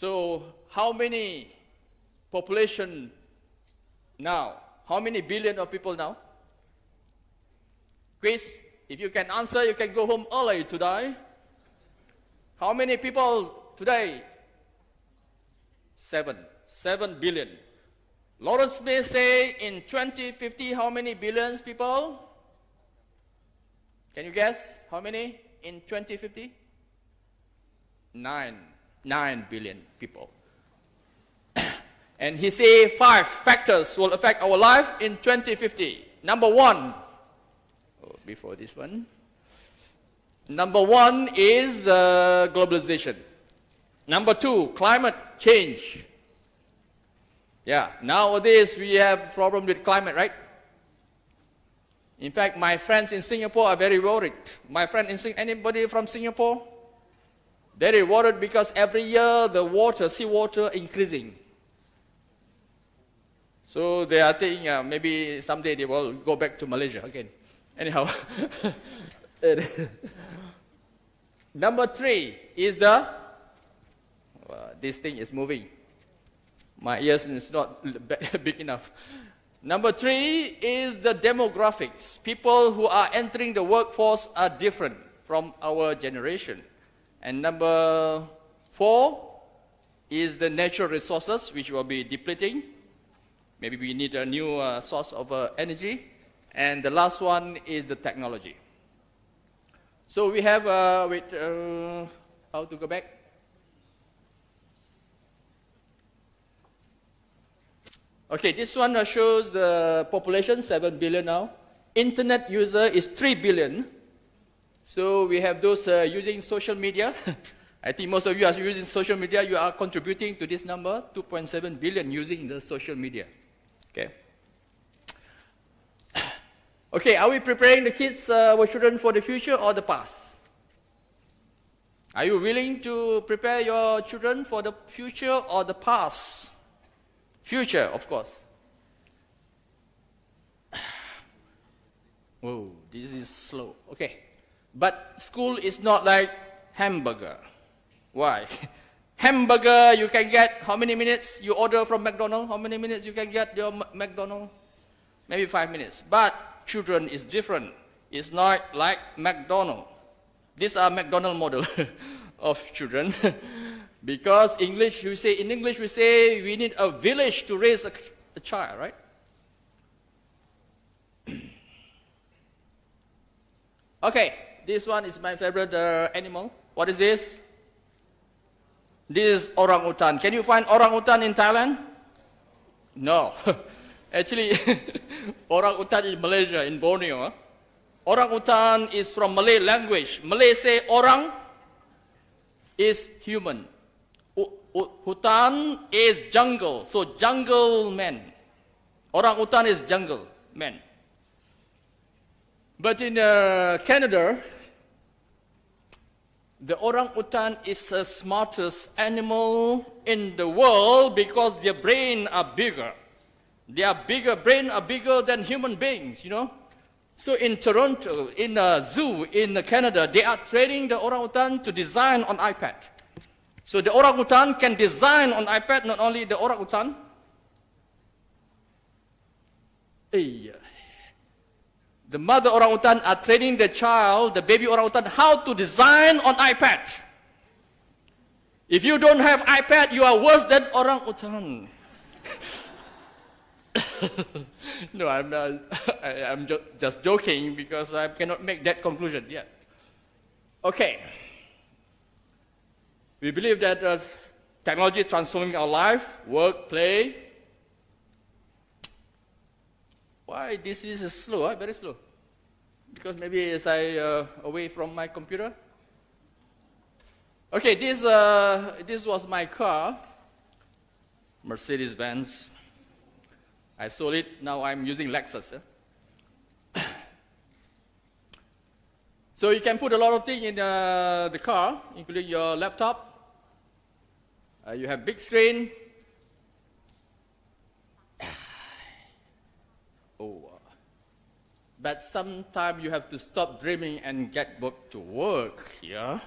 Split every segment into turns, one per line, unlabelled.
So how many population now? How many billion of people now? Quiz, if you can answer, you can go home early today. How many people today? Seven. Seven billion. Lawrence may say in 2050, how many billions people? Can you guess how many in 2050? Nine. Nine billion people. and he say five factors will affect our life in 2050. Number one, oh, before this one. Number one is uh, globalization. Number two, climate change. Yeah, nowadays we have problem with climate, right? In fact, my friends in Singapore are very worried. My friend in Sing anybody from Singapore? Very worried because every year the water, seawater increasing. So they are thinking uh, maybe someday they will go back to Malaysia again. Anyhow, number three is the uh, this thing is moving. My ears is not big enough. Number three is the demographics. People who are entering the workforce are different from our generation. And number four is the natural resources, which will be depleting. Maybe we need a new uh, source of uh, energy. And the last one is the technology. So we have, uh, wait, uh, how to go back? Okay, this one shows the population, 7 billion now. Internet user is 3 billion. So we have those uh, using social media. I think most of you are using social media. You are contributing to this number, 2.7 billion using the social media. Okay. Okay, are we preparing the kids, uh, our children for the future or the past? Are you willing to prepare your children for the future or the past? Future, of course. Whoa, this is slow. Okay. But school is not like hamburger. Why? hamburger, you can get how many minutes you order from McDonald's? How many minutes you can get your McDonald's? Maybe five minutes. But children is different. It's not like McDonald's. These are McDonald model of children. Because English, we say, in English, we say we need a village to raise a, a child, right? okay, this one is my favorite uh, animal. What is this? This is orangutan. Can you find orangutan in Thailand? No. Actually, orangutan in Malaysia, in Borneo. Orangutan is from Malay language. Malay say orang is human. Hutan is jungle, so jungle man. Orangutan is jungle man. But in uh, Canada, the orangutan is the smartest animal in the world because their brain are bigger. Their bigger brain are bigger than human beings, you know. So in Toronto, in a zoo in Canada, they are training the orangutan to design on iPad. So the orangutan can design on iPad not only the orangutan. Hey, the mother orangutan are training the child, the baby orangutan, how to design on iPad. If you don't have iPad, you are worse than orangutan. no, I'm, not, I, am just joking because I cannot make that conclusion yet. Okay. We believe that uh, technology is transforming our life, work, play. Why this is slow, huh? very slow? Because maybe as I uh, away from my computer. Okay, this, uh, this was my car, Mercedes-Benz. I sold it, now I'm using Lexus. so you can put a lot of things in uh, the car, including your laptop, uh, you have big screen. oh, uh, but sometimes you have to stop dreaming and get back to work. Yeah,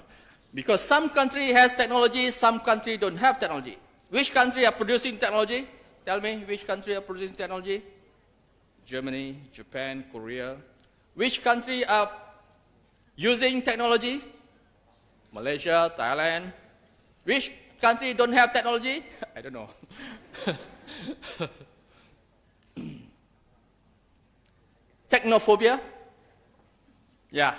Because some country has technology, some country don't have technology. Which country are producing technology? Tell me, which country are producing technology? Germany, Japan, Korea. Which country are using technology? Malaysia, Thailand. Which country don't have technology? I don't know. Technophobia? Yeah.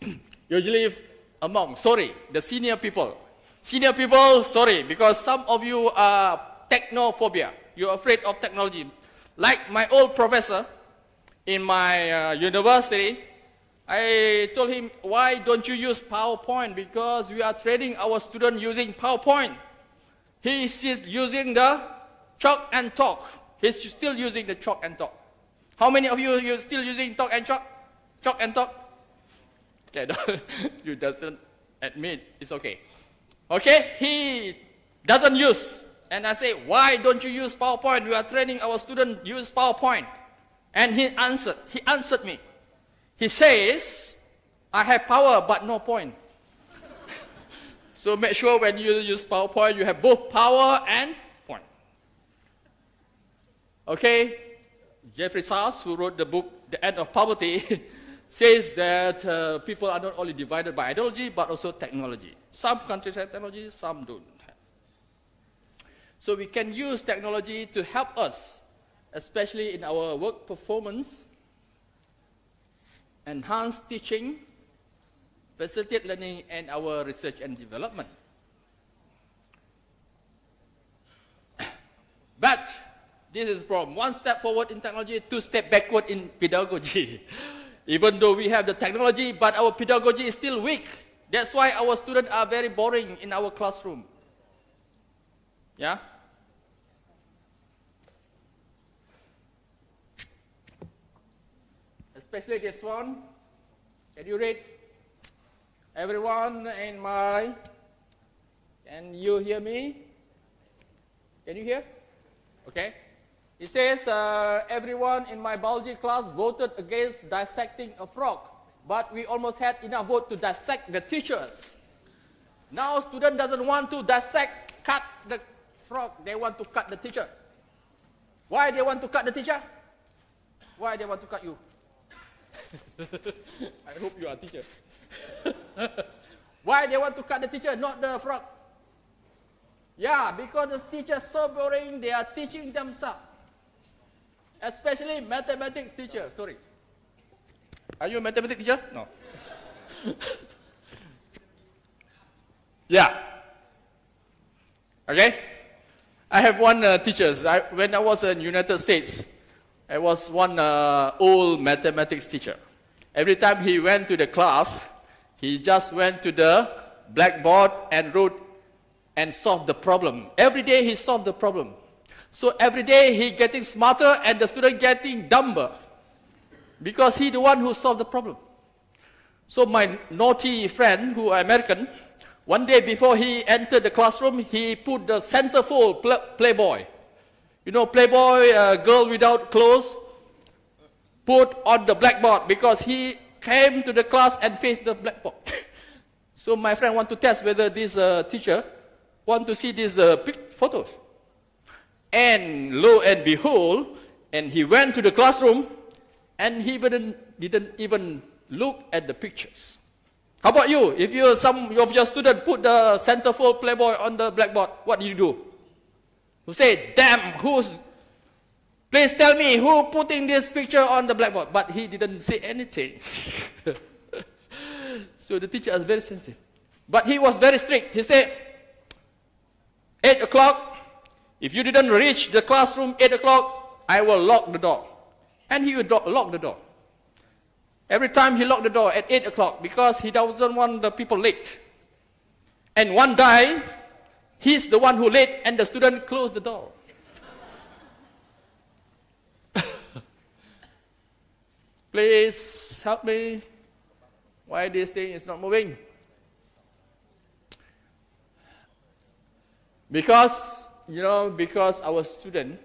Usually among, sorry, the senior people. Senior people, sorry, because some of you are technophobia. You're afraid of technology. Like my old professor in my uh, university, I told him, why don't you use PowerPoint? Because we are training our students using PowerPoint. He is using the chalk and talk. He's still using the chalk and talk. How many of you are still using talk and chalk? Chalk and talk? Okay, you doesn't admit, it's okay. Okay, he doesn't use. And I say, why don't you use PowerPoint? We are training our students use PowerPoint. And he answered, he answered me. He says, I have power but no point. so make sure when you use PowerPoint, you have both power and point. Okay, Jeffrey Sachs, who wrote the book The End of Poverty, says that uh, people are not only divided by ideology, but also technology. Some countries have technology, some don't have. So we can use technology to help us, especially in our work performance, enhance teaching, facilitate learning, and our research and development. But this is problem. One step forward in technology, two step backward in pedagogy. Even though we have the technology, but our pedagogy is still weak. That's why our students are very boring in our classroom. Yeah? Especially this one. Can you read? Everyone in my... Can you hear me? Can you hear? Okay. It says, uh, everyone in my biology class voted against dissecting a frog, but we almost had enough vote to dissect the teachers. Now student doesn't want to dissect, cut the frog, they want to cut the teacher. Why they want to cut the teacher? Why they want to cut you? I hope you are a teacher. Why they want to cut the teacher, not the frog? Yeah, because the teacher is so boring, they are teaching themselves especially mathematics teacher. Sorry. Are you a mathematics teacher? No. yeah. Okay. I have one uh, teacher. When I was in United States, I was one uh, old mathematics teacher. Every time he went to the class, he just went to the blackboard and wrote and solved the problem. Every day he solved the problem. So every day he getting smarter and the student getting dumber. Because he the one who solved the problem. So my naughty friend, who American, one day before he entered the classroom, he put the centerfold Playboy. You know, Playboy, uh, girl without clothes, put on the blackboard because he came to the class and faced the blackboard. so my friend want to test whether this uh, teacher want to see these uh, photos. And lo and behold, and he went to the classroom and he didn't, didn't even look at the pictures. How about you? If you some of your student put the centerfold Playboy on the blackboard, what do you do? You say, damn, who's, please tell me who putting this picture on the blackboard? But he didn't say anything. so the teacher was very sensitive. But he was very strict. He said, 8 o'clock, if you didn't reach the classroom 8 o'clock, I will lock the door. And he would lock the door. Every time he locked the door at 8 o'clock because he doesn't want the people late. And one day, he's the one who late and the student closed the door. Please help me. Why this thing is not moving? Because you know, because our students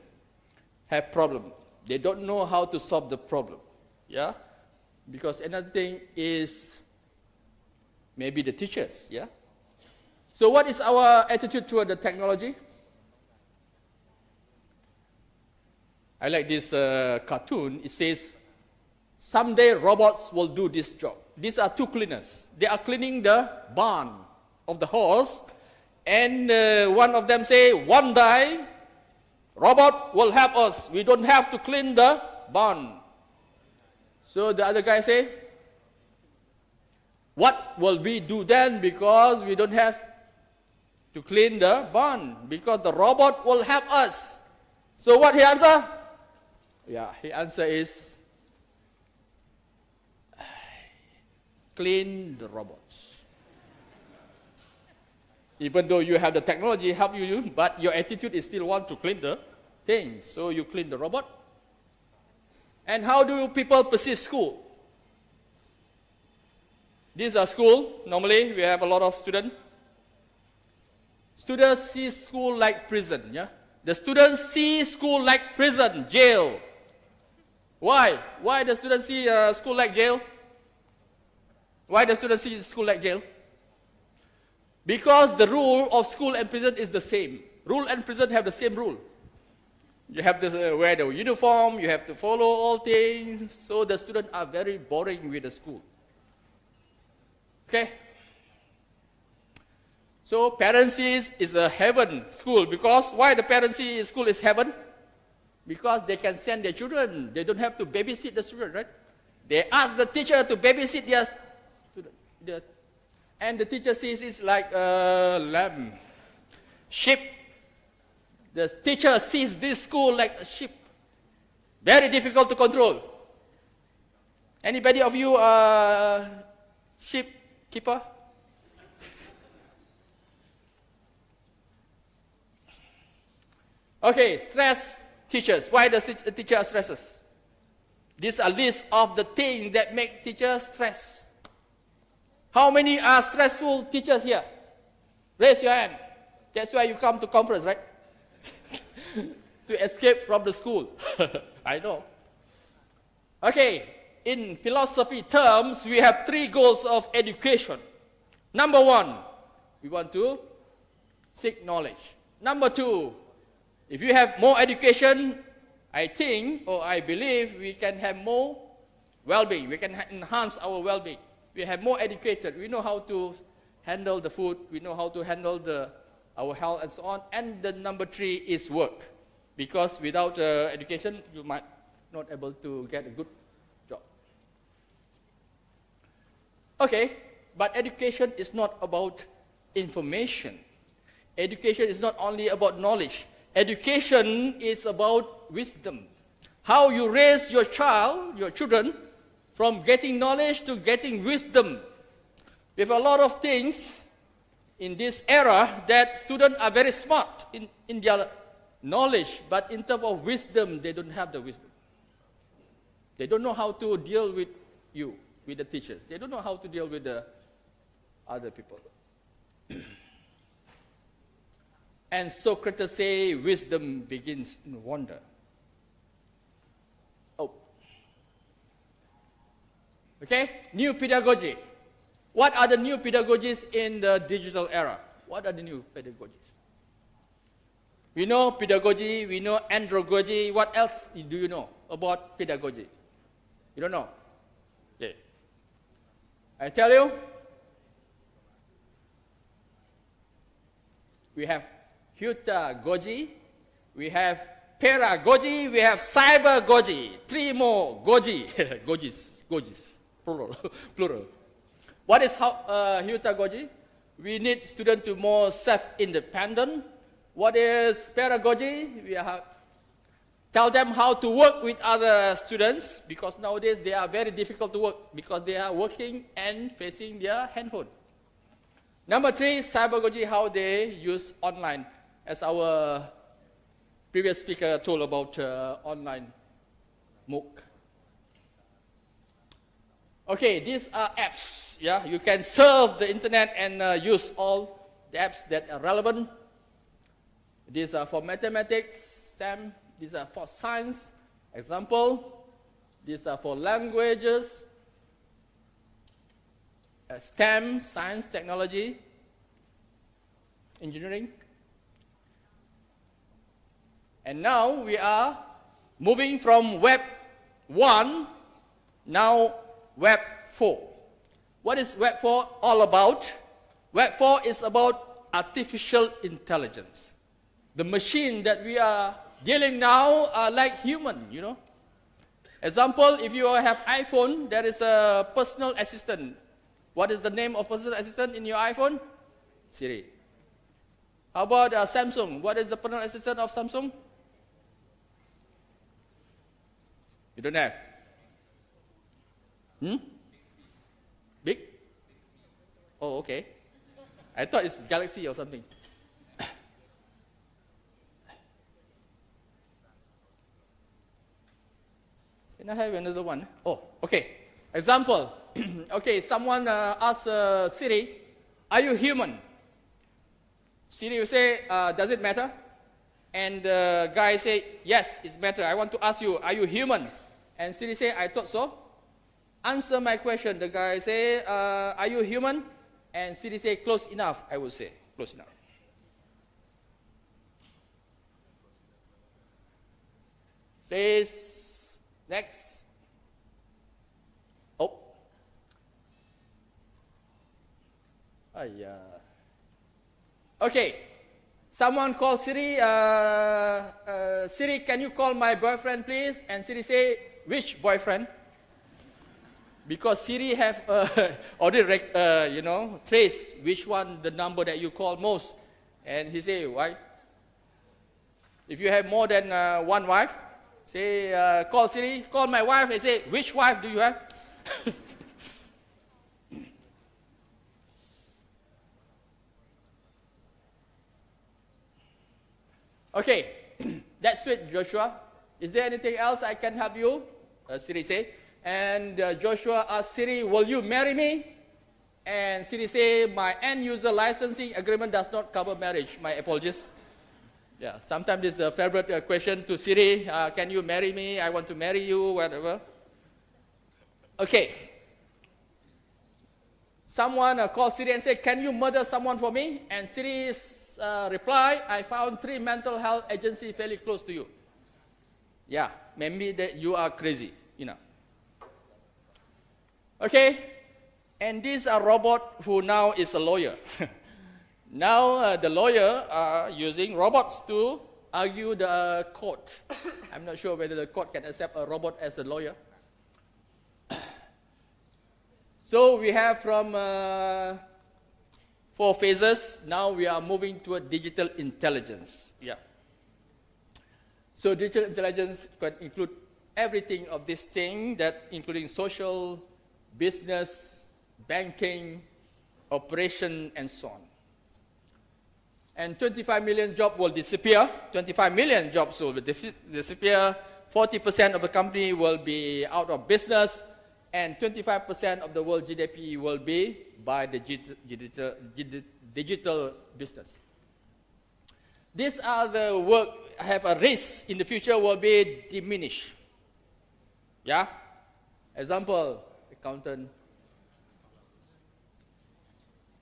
have problem. They don't know how to solve the problem. Yeah? Because another thing is maybe the teachers, yeah? So, what is our attitude toward the technology? I like this uh, cartoon. It says, Someday robots will do this job. These are two cleaners. They are cleaning the barn of the horse. And uh, one of them say, one day, robot will help us. We don't have to clean the barn. So the other guy say, what will we do then because we don't have to clean the barn because the robot will help us. So what he answer? Yeah, he answer is clean the robots. Even though you have the technology help you, but your attitude is still want to clean the things. So you clean the robot. And how do people perceive school? These are school. Normally, we have a lot of students. Students see school like prison. Yeah, the students see school like prison, jail. Why? Why the students see uh, school like jail? Why the students see school like jail? Because the rule of school and prison is the same. Rule and prison have the same rule. You have to uh, wear the uniform, you have to follow all things. So the students are very boring with the school. Okay? So parents is, is a heaven school because why the parents school is heaven? Because they can send their children. They don't have to babysit the children, right? They ask the teacher to babysit their student. And the teacher sees it's like a lamb, sheep. The teacher sees this school like a sheep. Very difficult to control. Anybody of you are sheep keeper? Okay, stress teachers. Why does the teacher stresses? These are list of the things that make teachers stress. How many are stressful teachers here? Raise your hand. That's why you come to conference, right? to escape from the school. I know. Okay, in philosophy terms, we have three goals of education. Number one, we want to seek knowledge. Number two, if you have more education, I think or I believe we can have more well-being. We can enhance our well-being we have more educated. We know how to handle the food. We know how to handle the, our health and so on. And the number three is work. Because without uh, education, you might not able to get a good job. Okay, but education is not about information. Education is not only about knowledge. Education is about wisdom. How you raise your child, your children, from getting knowledge to getting wisdom. We have a lot of things in this era that students are very smart in, in their knowledge, but in terms of wisdom, they don't have the wisdom. They don't know how to deal with you, with the teachers. They don't know how to deal with the other people. and Socrates say wisdom begins in wonder. Okay? New pedagogy. What are the new pedagogies in the digital era? What are the new pedagogies? We know pedagogy, we know andragogy. What else do you know about pedagogy? You don't know? Okay. I tell you, we have Goji, we have Peeragogy, we have Cybergogy. Three more Goji, Gojis, Gojis plural. plural. What is how, uh, heutagogy? We need students to more self-independent. What is peeragogy? We have tell them how to work with other students because nowadays they are very difficult to work because they are working and facing their handphone. Number three, cybergogy, how they use online. As our previous speaker told about uh, online MOOC. Okay, these are apps. Yeah, you can surf the internet and uh, use all the apps that are relevant. These are for mathematics, STEM. These are for science. Example. These are for languages, uh, STEM, science, technology. engineering. And now we are moving from Web 1, now Web 4. What is Web 4 all about? Web 4 is about artificial intelligence. The machine that we are dealing now are like human, you know. Example, if you have iPhone, there is a personal assistant. What is the name of personal assistant in your iPhone? Siri. How about uh, Samsung? What is the personal assistant of Samsung? You don't have? Hmm? Big? Oh, okay. I thought it's Galaxy or something. Can I have another one? Oh, okay. Example. okay, someone uh, asks uh, Siri, are you human? Siri will say, uh, does it matter? And the guy say, yes, it matter. I want to ask you, are you human? And Siri say, I thought so. Answer my question. The guy say, uh, are you human? And Siri say, close enough, I would say. Close enough. Please, next. Oh. Oh, yeah. Okay. Someone call Siri, uh, uh, Siri, can you call my boyfriend, please? And Siri say, which boyfriend? Because Siri have uh, already, uh, you know, trace which one the number that you call most. And he say, why? If you have more than uh, one wife, say, uh, call Siri, call my wife, and say, which wife do you have? okay, that's it, Joshua. Is there anything else I can help you? Uh, Siri said. And uh, Joshua asked Siri, will you marry me? And Siri said, my end user licensing agreement does not cover marriage. My apologies. Yeah, sometimes it's a favorite uh, question to Siri, uh, can you marry me? I want to marry you, whatever. Okay. Someone uh, called Siri and said, can you murder someone for me? And Siri's uh, reply, I found three mental health agencies fairly close to you. Yeah, maybe that you are crazy, you know. Okay, and this a robot who now is a lawyer. now uh, the lawyer are using robots to argue the court. I'm not sure whether the court can accept a robot as a lawyer. so we have from uh, four phases. Now we are moving to a digital intelligence. Yeah. So digital intelligence can include everything of this thing that including social, business, banking, operation, and so on. And 25 million jobs will disappear. 25 million jobs will disappear. 40% of the company will be out of business. And 25% of the world GDP will be by the digital, digital business. These are the work have a risk in the future will be diminished. Yeah? Example, accountant.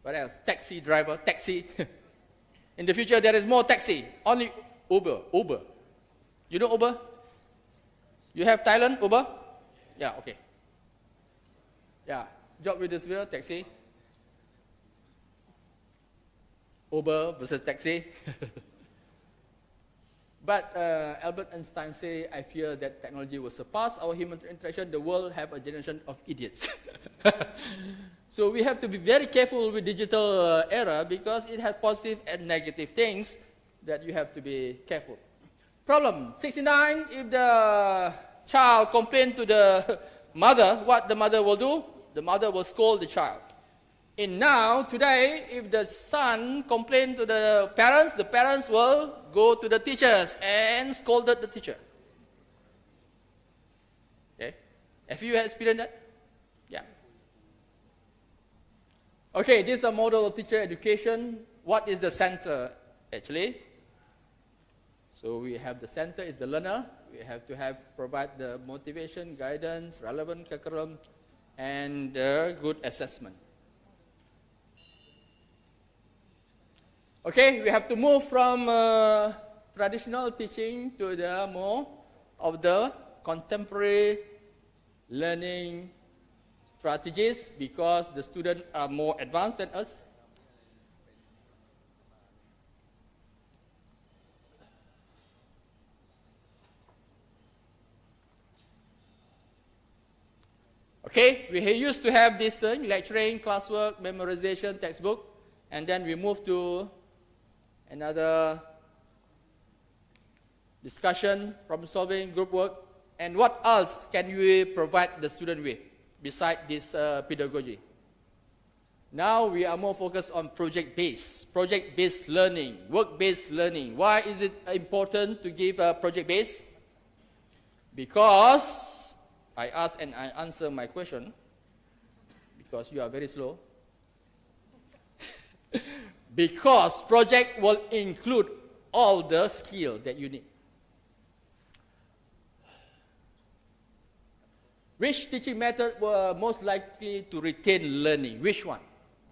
What else? Taxi driver, taxi. in the future, there is more taxi. Only Uber, Uber. You know Uber? You have Thailand, Uber? Yeah, okay. Yeah, job with this wheel, taxi. Uber versus taxi. But uh, Albert Einstein say, I fear that technology will surpass our human interaction. The world have a generation of idiots. so we have to be very careful with digital uh, era because it has positive and negative things that you have to be careful. Problem 69, if the child complain to the mother, what the mother will do? The mother will scold the child. And now, today, if the son complained to the parents, the parents will go to the teachers and scold the teacher. Okay? Have you experienced that? Yeah. Okay, this is a model of teacher education. What is the center, actually? So we have the center is the learner. We have to have provide the motivation, guidance, relevant curriculum, and uh, good assessment. Okay, we have to move from uh, traditional teaching to the more of the contemporary learning strategies because the students are more advanced than us. Okay, we used to have this uh, lecturing, classwork, memorization, textbook, and then we move to another discussion, problem solving, group work, and what else can we provide the student with besides this uh, pedagogy? Now we are more focused on project-based, project-based learning, work-based learning. Why is it important to give a project-based? Because I ask and I answer my question, because you are very slow. because project will include all the skill that you need. Which teaching method were most likely to retain learning? Which one?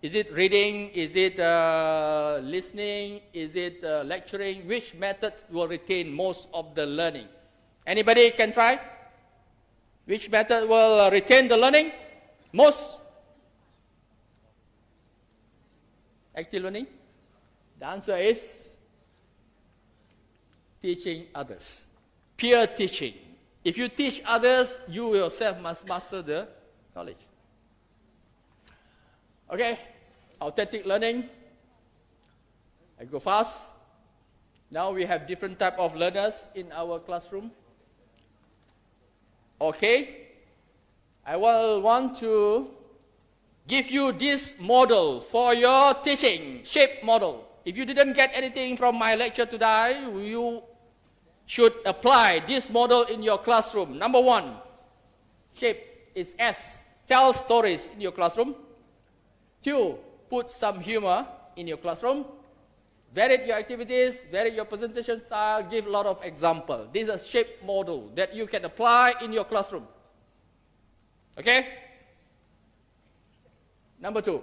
Is it reading? Is it uh, listening? Is it uh, lecturing? Which methods will retain most of the learning? Anybody can try? Which method will uh, retain the learning most? Active learning? The answer is teaching others. Peer teaching. If you teach others, you yourself must master the knowledge. Okay, authentic learning. I go fast. Now we have different type of learners in our classroom. Okay, I will want to give you this model for your teaching, shape model. If you didn't get anything from my lecture today, you should apply this model in your classroom. Number one, shape is S. Tell stories in your classroom. Two, put some humor in your classroom. Vary your activities, vary your presentation style, give a lot of example. This is a shape model that you can apply in your classroom. Okay? Number two.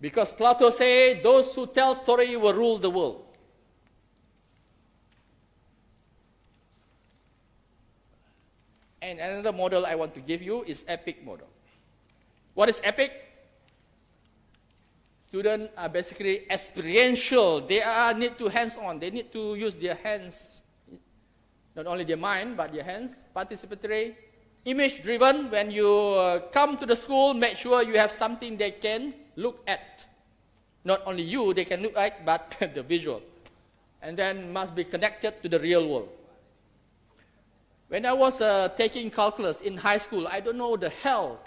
Because Plato say those who tell story will rule the world. And another model I want to give you is epic model. What is epic? Students are basically experiential. They are need to hands-on. They need to use their hands, not only their mind, but their hands. Participatory, image-driven. When you uh, come to the school, make sure you have something they can look at. Not only you, they can look at, but the visual. And then must be connected to the real world. When I was uh, taking calculus in high school, I don't know the hell,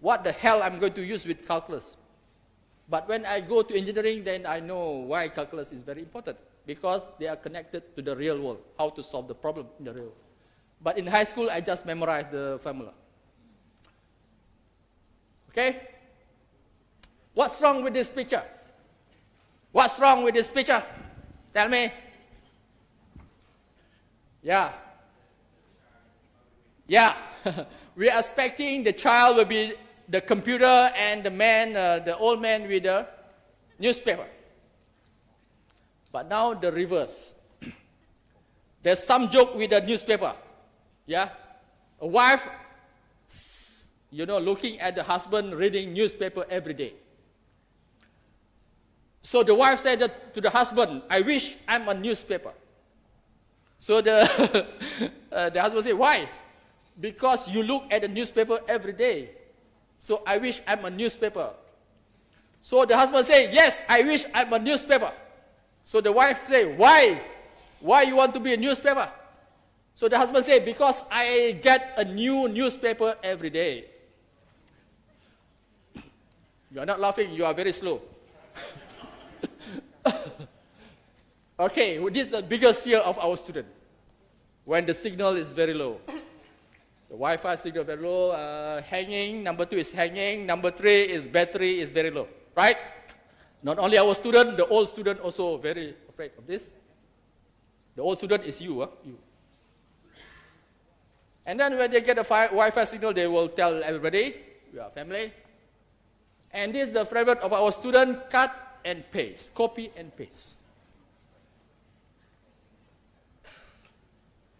what the hell I'm going to use with calculus. But when I go to engineering, then I know why calculus is very important. Because they are connected to the real world, how to solve the problem in the real world. But in high school, I just memorized the formula. Okay? What's wrong with this picture? What's wrong with this picture? Tell me. Yeah, yeah, we are expecting the child will be the computer and the man, uh, the old man with the newspaper. But now the reverse. There's some joke with the newspaper. Yeah? A wife, you know, looking at the husband reading newspaper every day. So the wife said to the husband, I wish I'm a newspaper. So the, uh, the husband said, why? because you look at the newspaper every day. So I wish I'm a newspaper. So the husband said, yes, I wish I'm a newspaper. So the wife said, why? Why you want to be a newspaper? So the husband said, because I get a new newspaper every day. You are not laughing, you are very slow. okay, this is the biggest fear of our student. When the signal is very low. The Wi-Fi signal very low, uh, hanging, number two is hanging, number three is battery is very low, right? Not only our student, the old student also very afraid of this. The old student is you, huh? you. And then when they get a Wi-Fi signal, they will tell everybody, we are family. And this is the favorite of our student, cut and paste, copy and paste.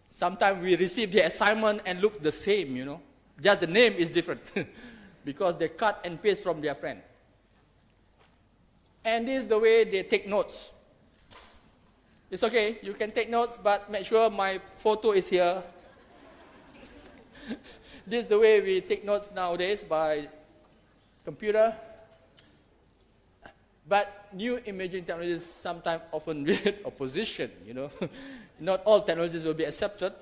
Sometimes we receive the assignment and look the same, you know. Just the name is different because they cut and paste from their friend. And this is the way they take notes. It's okay, you can take notes, but make sure my photo is here. This is the way we take notes nowadays by computer. But new imaging technologies sometimes often with opposition, you know. Not all technologies will be accepted.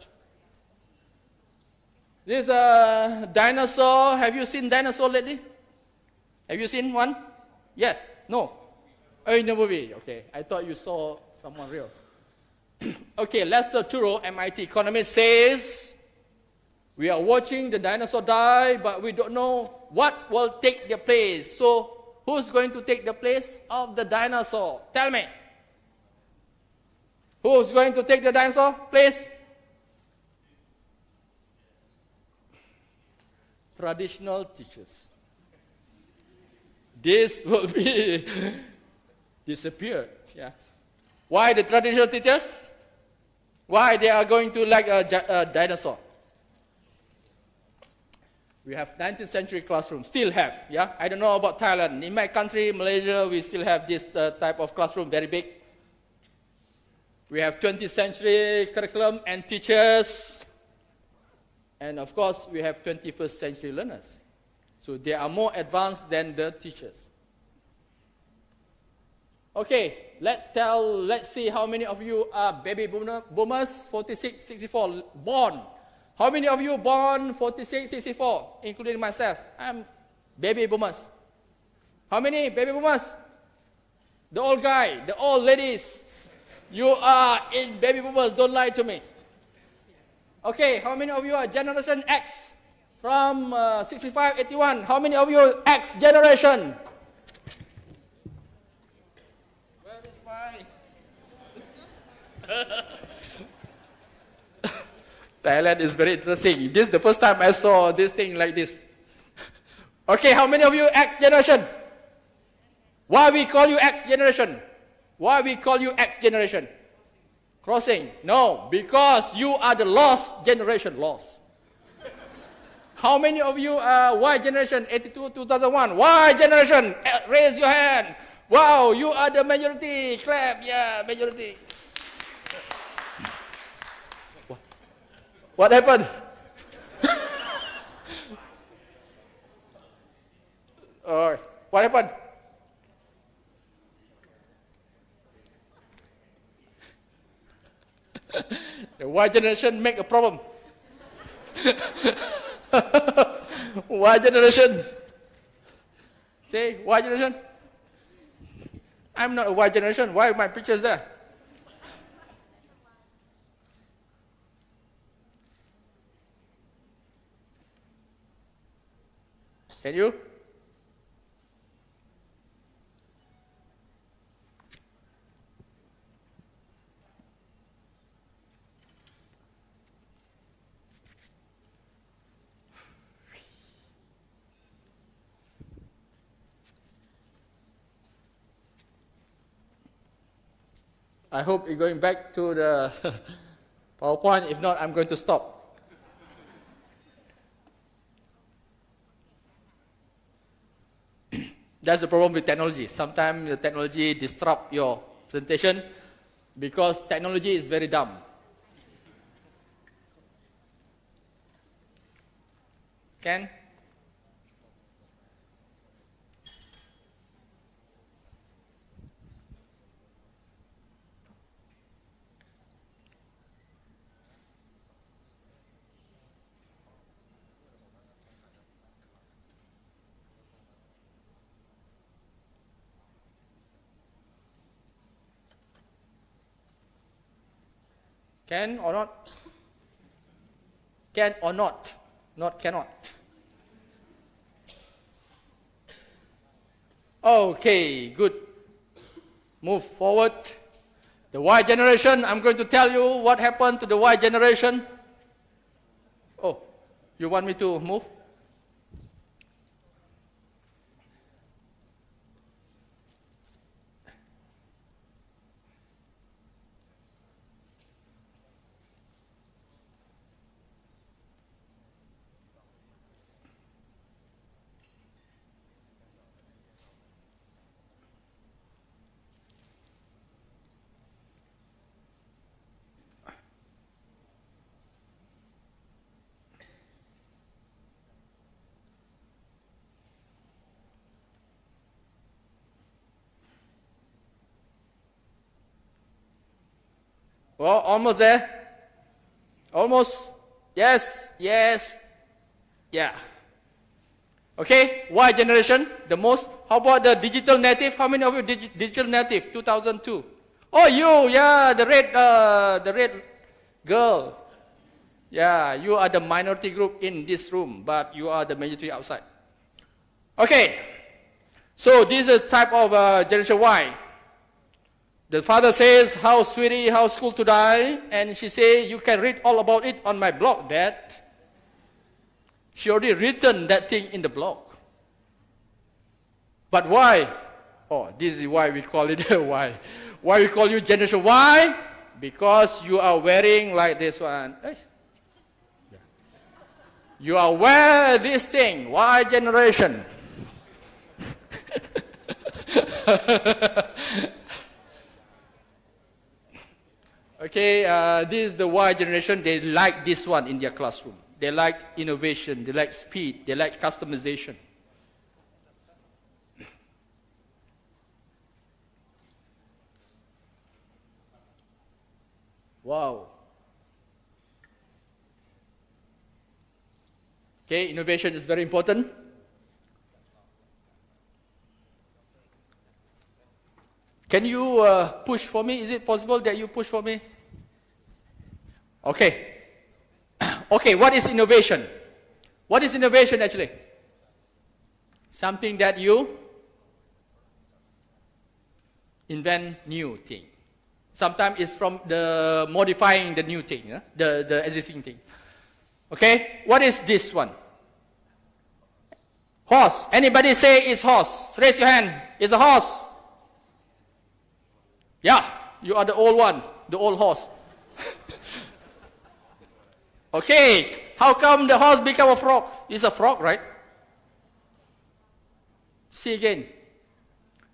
This is a dinosaur. Have you seen dinosaur lately? Have you seen one? Yes? No? Oh, in the movie. Okay. I thought you saw someone real. okay, Lester Thurow, MIT economist, says we are watching the dinosaur die, but we don't know what will take the place. So, who's going to take the place of the dinosaur? Tell me. Who's going to take the dinosaur place? Traditional teachers. This will be disappeared. Yeah. Why the traditional teachers? Why they are going to like a, a dinosaur? We have 19th century classroom, still have, yeah? I don't know about Thailand. In my country, Malaysia, we still have this uh, type of classroom, very big. We have 20th century curriculum and teachers. And of course, we have 21st century learners. So they are more advanced than the teachers. Okay, let's tell, let's see how many of you are baby boomer, boomers, 46, 64, born. How many of you born 46, 64, including myself? I'm baby boomers. How many baby boomers? The old guy, the old ladies. You are in baby boomers, don't lie to me. Okay, how many of you are Generation X? From uh, 65, 81, how many of you X generation? Thailand is very interesting. This is the first time I saw this thing like this. Okay, how many of you X generation? Why we call you X generation? Why we call you X generation? Crossing? No, because you are the lost generation, lost. How many of you are Y generation, 82, 2001? Y generation, eh, raise your hand. Wow, you are the majority. Clap, yeah, majority. What happened? uh, what happened? the Y generation make a problem. y generation. Say, Y generation. I'm not a Y generation. Why my pictures there? Can you? I hope you're going back to the PowerPoint. If not, I'm going to stop. That's the problem with technology. Sometimes the technology disrupt your presentation because technology is very dumb. Can? Can or not? Can or not? Not cannot. Okay, good. Move forward. The Y generation, I'm going to tell you what happened to the Y generation. Oh, you want me to move? Well, almost there. Almost. Yes, yes, yeah. Okay, Y generation, the most. How about the digital native? How many of you dig digital native? 2002. Oh, you, yeah, the red, uh, the red girl. Yeah, you are the minority group in this room, but you are the majority outside. Okay, so this is type of uh, generation Y. The father says, how sweetie, how school to die? And she say, you can read all about it on my blog, dad. She already written that thing in the blog. But why? Oh, this is why we call it why. Why we call you generation Why? Because you are wearing like this one. Eh? You are wear this thing, Why generation. okay, uh, this is the Y generation. They like this one in their classroom. They like innovation. They like speed. They like customization. Wow. Okay, innovation is very important. Can you uh, push for me? Is it possible that you push for me? Okay. okay, what is innovation? What is innovation actually? Something that you invent new thing. Sometimes it's from the modifying the new thing, yeah? the, the existing thing. Okay, what is this one? Horse. Anybody say it's horse? Raise your hand. It's a horse. Yeah, you are the old one, the old horse. okay, how come the horse become a frog? It's a frog, right? See again.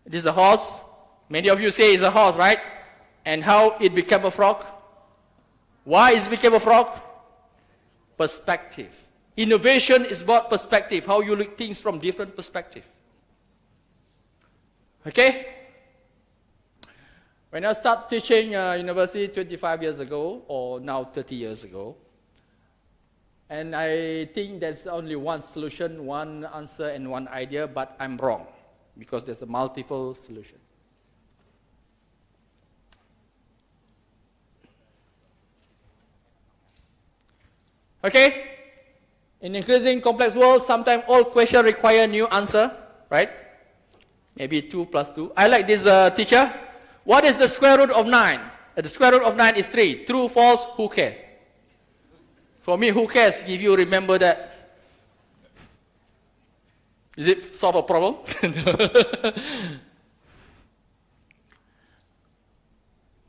It is a horse. Many of you say it's a horse, right? and how it became a frog. Why it became a frog? Perspective. Innovation is about perspective, how you look things from different perspective. Okay? When I started teaching uh, university 25 years ago, or now 30 years ago, and I think there's only one solution, one answer, and one idea, but I'm wrong because there's a multiple solution. Okay? In increasing complex world, sometimes all questions require new answer, right? Maybe 2 plus 2. I like this uh, teacher. What is the square root of 9? Uh, the square root of 9 is 3. True, false, who cares? For me, who cares if you remember that? Is it solve a problem?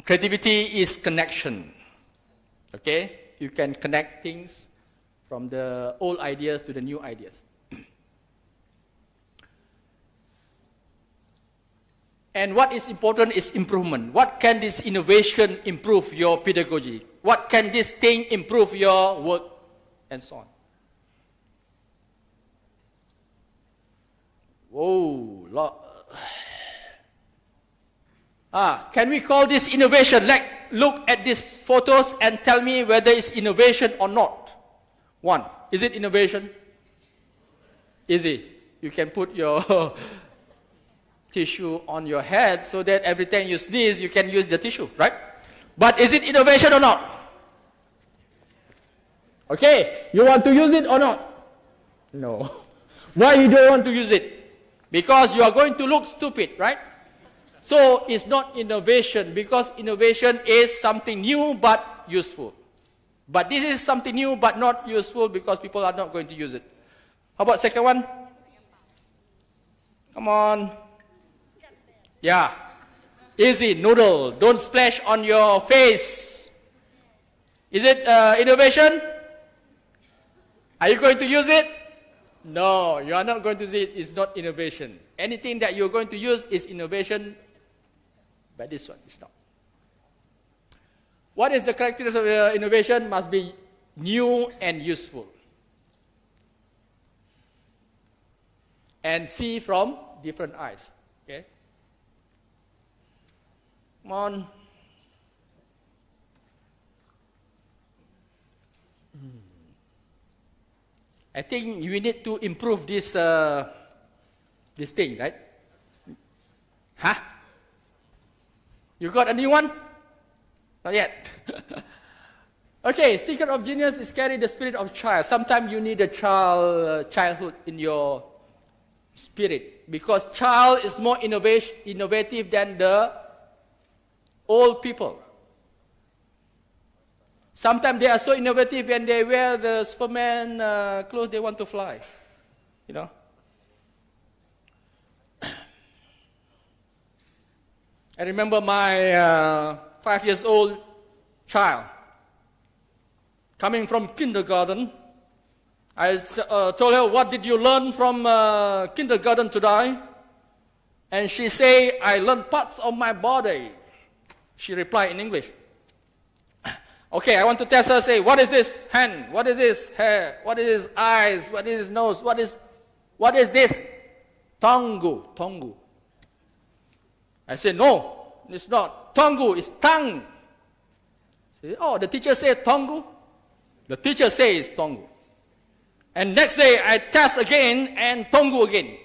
Creativity is connection. Okay? you can connect things from the old ideas to the new ideas. And what is important is improvement. What can this innovation improve your pedagogy? What can this thing improve your work? And so on. Whoa, lot. Ah, can we call this innovation? Like, look at these photos and tell me whether it's innovation or not. One, is it innovation? Easy. You can put your tissue on your head so that every time you sneeze, you can use the tissue, right? But is it innovation or not? Okay, you want to use it or not? No. Why you don't want to use it? Because you are going to look stupid, right? So it's not innovation because innovation is something new but useful. But this is something new but not useful because people are not going to use it. How about second one? Come on. Yeah. Easy, noodle. Don't splash on your face. Is it uh, innovation? Are you going to use it? No, you are not going to use it. It's not innovation. Anything that you're going to use is innovation but this one is not. What is the characteristics of uh, innovation? Must be new and useful. And see from different eyes. Okay? Come on. I think we need to improve this, uh, this thing, right? Huh? You got a new one? Not yet. okay, secret of genius is carry the spirit of child. Sometimes you need a child, uh, childhood in your spirit because child is more innovative than the old people. Sometimes they are so innovative when they wear the Superman uh, clothes, they want to fly. You know? I remember my uh, five years old child coming from kindergarten. I uh, told her, What did you learn from uh, kindergarten today? And she said, I learned parts of my body. She replied in English. Okay, I want to test her, say, what is this hand? What is this hair? What is eyes? What is nose? What is, what is this? Tongu, tongu. I said, no, it's not. Tongu is tongue. Say, oh, the teacher said tongu. The teacher says tongu. And next day I test again and tongu again.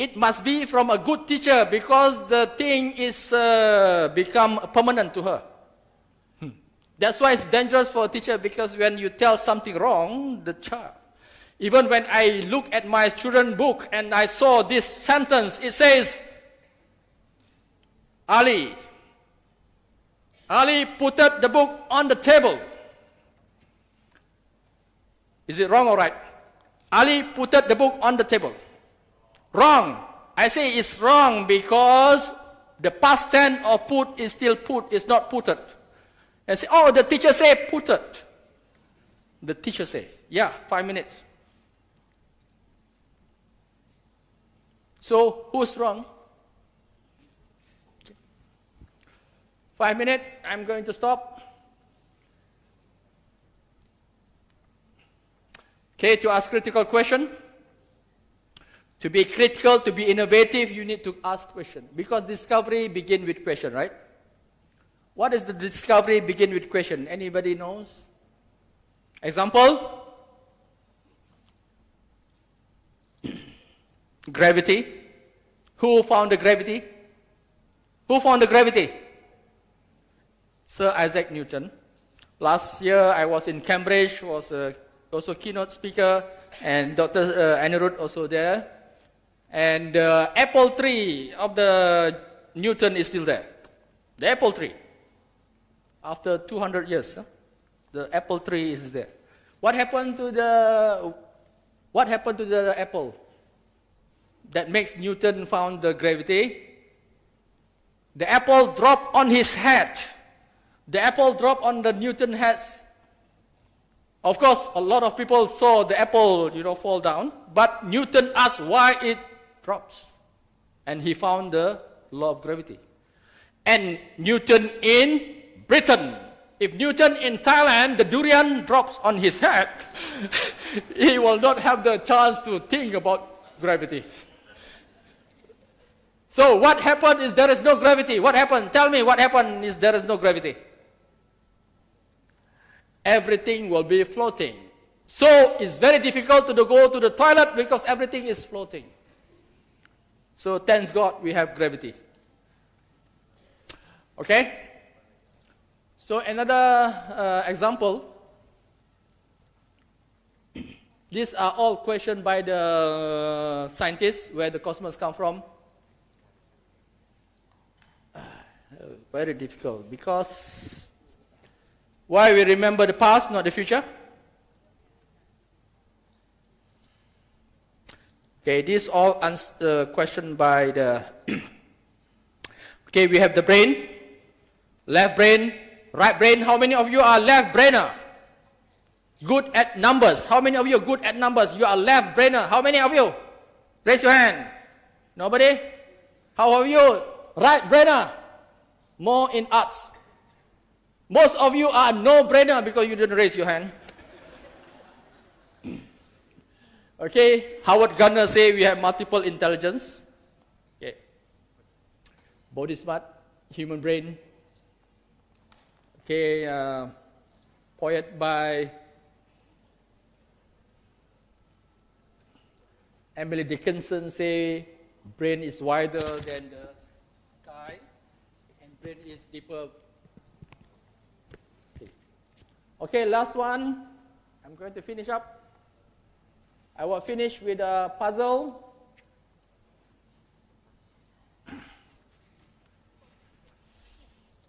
It must be from a good teacher because the thing is uh, become permanent to her. That's why it's dangerous for a teacher because when you tell something wrong, the child. Even when I look at my children book and I saw this sentence, it says, Ali. Ali put the book on the table. Is it wrong or right? Ali put the book on the table. Wrong. I say it's wrong because the past tense of put is still put, it's not put it and say, oh, the teacher say put it. The teacher say, yeah, five minutes. So who's wrong? Five minutes, I'm going to stop. Okay, to ask critical question. To be critical, to be innovative, you need to ask questions. Because discovery begin with question, right? What is the discovery begin with question? Anybody knows? Example? gravity. Who found the gravity? Who found the gravity? Sir Isaac Newton. Last year I was in Cambridge, was a, also keynote speaker, and Dr. Uh, Anirudh also there. And the uh, apple tree of the Newton is still there. The apple tree after 200 years, huh? the apple tree is there. What happened to the what happened to the apple that makes Newton found the gravity? The apple dropped on his head. The apple dropped on the Newton head. Of course, a lot of people saw the apple, you know, fall down. But Newton asked why it drops, and he found the law of gravity. And Newton in Britain. If Newton in Thailand, the durian drops on his head, he will not have the chance to think about gravity. So what happened is there is no gravity. What happened? Tell me what happened is there is no gravity. Everything will be floating. So it's very difficult to go to the toilet because everything is floating. So thanks God we have gravity. Okay? So another uh, example, these are all questioned by the scientists where the cosmos come from. Uh, very difficult because why we remember the past, not the future? Okay, this all uh, questioned by the. okay, we have the brain, left brain, Right brain, how many of you are left brainer? Good at numbers. How many of you are good at numbers? You are left brainer. How many of you? Raise your hand. Nobody? How are you? Right brainer. More in arts. Most of you are no brainer because you didn't raise your hand. Okay, Howard Gardner say we have multiple intelligence. Okay. Body smart, human brain, Okay, uh, poet by Emily Dickinson say, brain is wider than the sky, and brain is deeper. Okay, last one. I'm going to finish up. I will finish with a puzzle.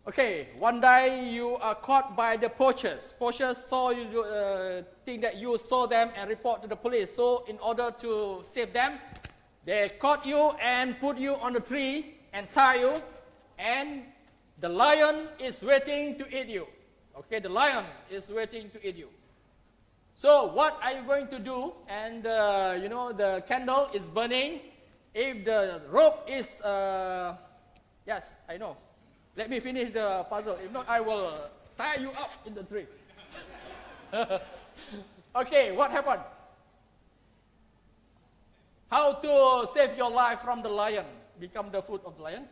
Okay, one day you are caught by the poachers. Poachers saw you, uh, think that you saw them and report to the police. So in order to save them, they caught you and put you on the tree and tie you, and the lion is waiting to eat you. Okay, the lion is waiting to eat you. So what are you going to do? And uh, you know the candle is burning. If the rope is, uh, yes, I know. Let me finish the puzzle. If not, I will tie you up in the tree. okay, what happened? How to save your life from the lion? Become the food of the lion?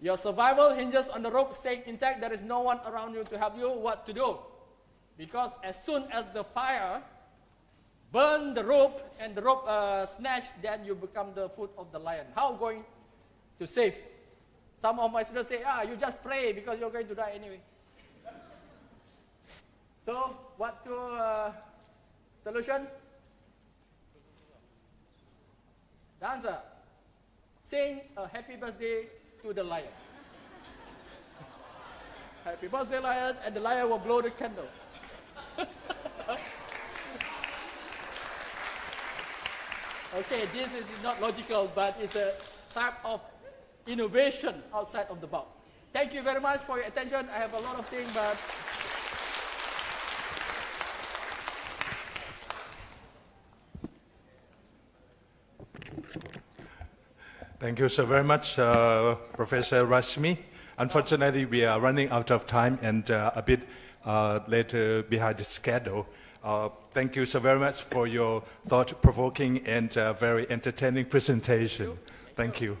Your survival hinges on the rope staying intact. There is no one around you to help you. What to do? Because as soon as the fire burn the rope and the rope uh, snatch, then you become the food of the lion. How going to save? Some of my students say, ah, you just pray because you're going to die anyway. so, what to uh, solution? The answer, sing a happy birthday to the lion. happy birthday, lion, and the lion will blow the candle. okay, this is not logical, but it's a type of innovation outside of the box. Thank you very much for your attention. I have a lot of things, but
Thank you so very much, uh, Professor Rashmi. Unfortunately, we are running out of time and uh, a bit later behind the schedule. Uh, thank you so very much for your thought-provoking and uh, very entertaining presentation. Thank you.